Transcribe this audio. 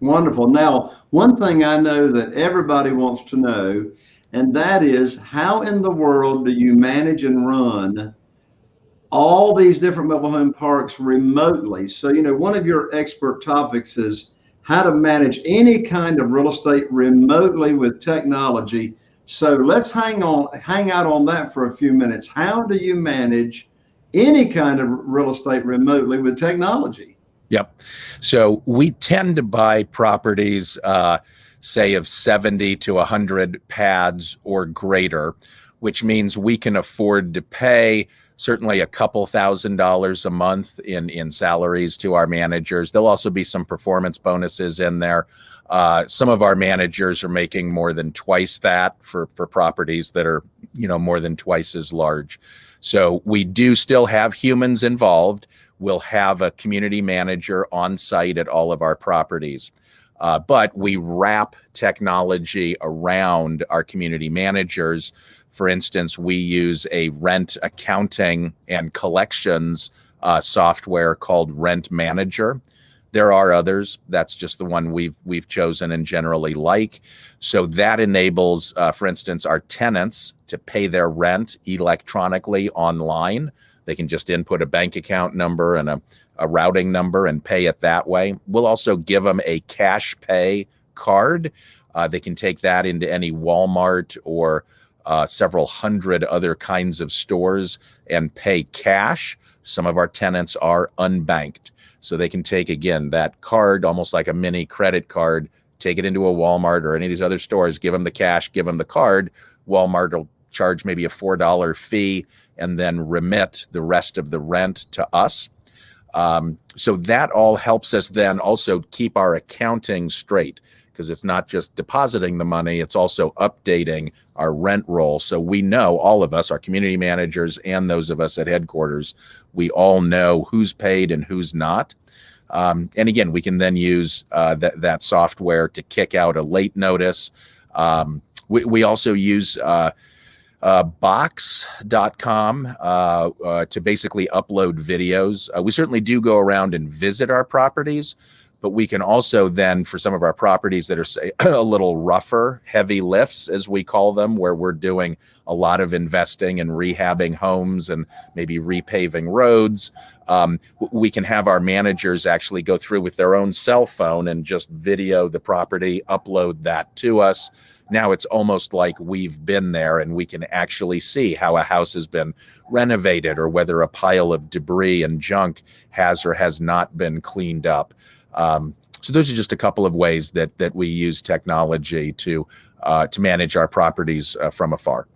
Wonderful. Now, one thing I know that everybody wants to know, and that is how in the world do you manage and run all these different mobile home parks remotely? So, you know, one of your expert topics is how to manage any kind of real estate remotely with technology. So let's hang on, hang out on that for a few minutes. How do you manage any kind of real estate remotely with technology? Yep. So we tend to buy properties, uh, say of 70 to 100 pads or greater, which means we can afford to pay certainly a couple thousand dollars a month in in salaries to our managers. There'll also be some performance bonuses in there. Uh, some of our managers are making more than twice that for for properties that are you know more than twice as large. So we do still have humans involved. We'll have a community manager on site at all of our properties. Uh, but we wrap technology around our community managers. For instance, we use a rent accounting and collections uh, software called Rent Manager. There are others. That's just the one we've we've chosen and generally like. So that enables, uh, for instance, our tenants to pay their rent electronically online. They can just input a bank account number and a, a routing number and pay it that way. We'll also give them a cash pay card. Uh, they can take that into any Walmart or uh, several hundred other kinds of stores and pay cash. Some of our tenants are unbanked. So they can take, again, that card, almost like a mini credit card, take it into a Walmart or any of these other stores, give them the cash, give them the card. Walmart will charge maybe a $4 fee and then remit the rest of the rent to us. Um, so that all helps us then also keep our accounting straight because it's not just depositing the money, it's also updating our rent roll. So we know all of us, our community managers and those of us at headquarters, we all know who's paid and who's not. Um, and again, we can then use uh, that, that software to kick out a late notice. Um, we, we also use uh, uh, box.com uh, uh, to basically upload videos. Uh, we certainly do go around and visit our properties, but we can also then, for some of our properties that are say a little rougher, heavy lifts, as we call them, where we're doing a lot of investing and rehabbing homes and maybe repaving roads, um, we can have our managers actually go through with their own cell phone and just video the property, upload that to us now it's almost like we've been there and we can actually see how a house has been renovated or whether a pile of debris and junk has or has not been cleaned up. Um, so those are just a couple of ways that that we use technology to uh, to manage our properties uh, from afar.